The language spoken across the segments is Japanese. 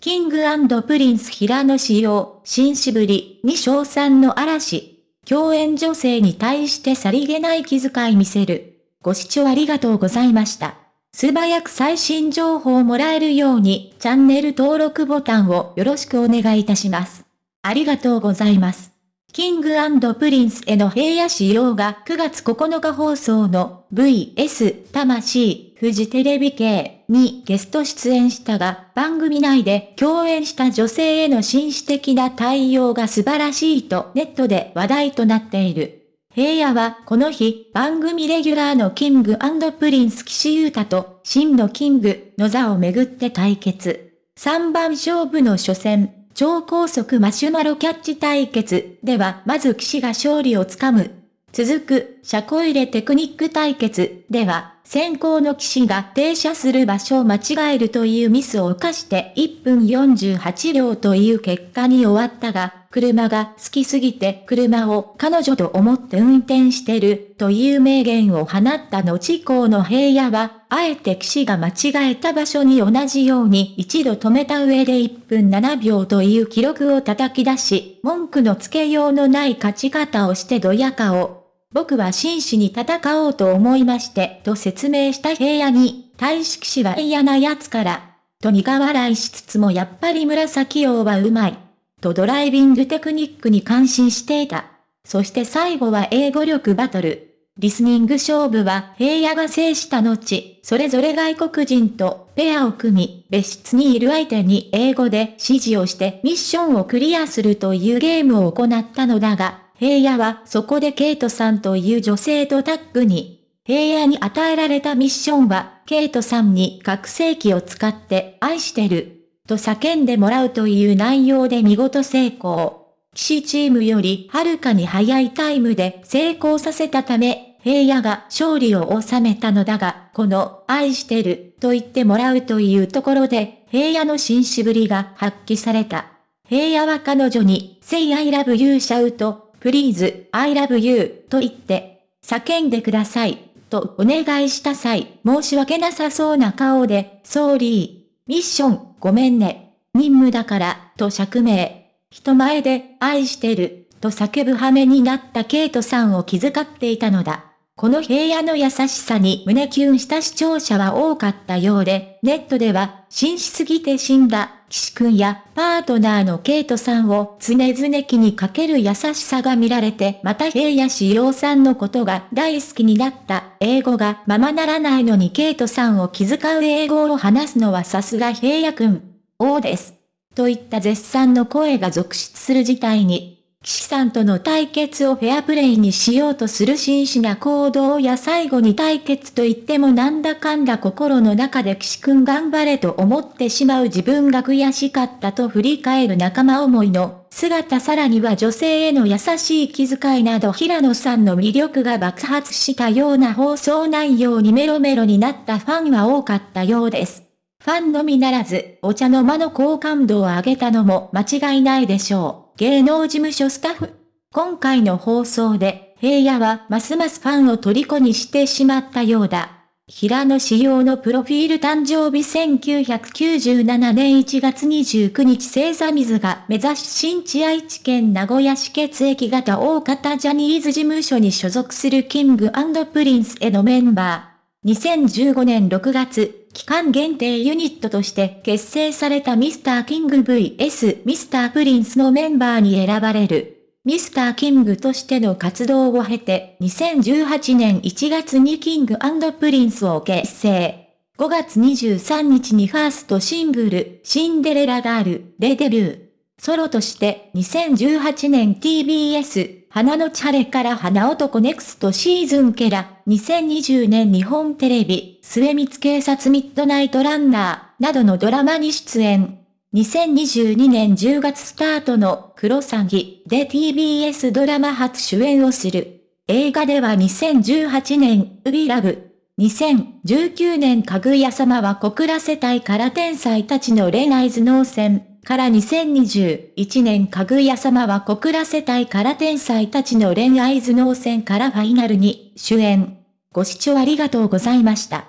キングプリンス平野紫耀、紳士ぶりに賞賛の嵐。共演女性に対してさりげない気遣い見せる。ご視聴ありがとうございました。素早く最新情報をもらえるように、チャンネル登録ボタンをよろしくお願いいたします。ありがとうございます。キングプリンスへの平野紫耀が9月9日放送の VS 魂フジテレビ系にゲスト出演したが、番組内で共演した女性への紳士的な対応が素晴らしいとネットで話題となっている。平野はこの日、番組レギュラーのキングプリンス岸優太と真のキングの座をめぐって対決。3番勝負の初戦、超高速マシュマロキャッチ対決ではまず岸が勝利をつかむ。続く、車庫入れテクニック対決では、先攻の岸が停車する場所を間違えるというミスを犯して1分48秒という結果に終わったが、車が好きすぎて車を彼女と思って運転してるという名言を放った後攻の平野は、あえて岸が間違えた場所に同じように一度止めた上で1分7秒という記録を叩き出し、文句のつけようのない勝ち方をしてドヤ顔。僕は真摯に戦おうと思いまして、と説明した平野に、大式士は嫌な奴から、と苦笑いしつつもやっぱり紫王はうまい。とドライビングテクニックに感心していた。そして最後は英語力バトル。リスニング勝負は平野が制した後、それぞれ外国人とペアを組み、別室にいる相手に英語で指示をしてミッションをクリアするというゲームを行ったのだが、平野はそこでケイトさんという女性とタッグに、平野に与えられたミッションは、ケイトさんに覚醒器を使って愛してる。と叫んでもらうという内容で見事成功。騎士チームよりはるかに早いタイムで成功させたため、平野が勝利を収めたのだが、この愛してると言ってもらうというところで、平野の紳士ぶりが発揮された。平野は彼女に、Say I love you シャウト、Please I love you と言って、叫んでください、とお願いした際、申し訳なさそうな顔で、ソーリー、ミッション、ごめんね。任務だから、と釈明。人前で、愛してる、と叫ぶ羽目になったケイトさんを気遣っていたのだ。この平野の優しさに胸キュンした視聴者は多かったようで、ネットでは、紳士すぎて死んだ、岸くんやパートナーのケイトさんを常々気にかける優しさが見られて、また平野志陽さんのことが大好きになった、英語がままならないのにケイトさんを気遣う英語を話すのはさすが平野くん。王です。といった絶賛の声が続出する事態に、岸さんとの対決をフェアプレイにしようとする真摯な行動や最後に対決と言ってもなんだかんだ心の中で岸くん頑張れと思ってしまう自分が悔しかったと振り返る仲間思いの姿さらには女性への優しい気遣いなど平野さんの魅力が爆発したような放送内容にメロメロになったファンは多かったようです。ファンのみならず、お茶の間の好感度を上げたのも間違いないでしょう。芸能事務所スタッフ。今回の放送で、平野はますますファンを虜にしてしまったようだ。平野仕様のプロフィール誕生日1997年1月29日星座水が目指し新地愛知県名古屋市血液型大型ジャニーズ事務所に所属するキングプリンスへのメンバー。2015年6月、期間限定ユニットとして結成されたミスターキング VS ミスタープリンスのメンバーに選ばれる。ミスターキングとしての活動を経て、2018年1月にキングプリンスを結成。5月23日にファーストシングル、シンデレラガールでデビュー。ソロとして2018年 TBS、花のち晴れから花男 Next Season から、2020年日本テレビ、未満警察ミッドナイトランナー、などのドラマに出演。2022年10月スタートのクロサギで TBS ドラマ初主演をする。映画では2018年、ウビラブ。2019年かぐや様は小倉世帯から天才たちの恋愛頭脳戦。から2021年かぐや様は小倉世帯から天才たちの恋愛頭脳戦からファイナルに主演。ご視聴ありがとうございました。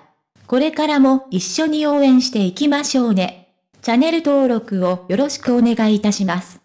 これからも一緒に応援していきましょうね。チャンネル登録をよろしくお願いいたします。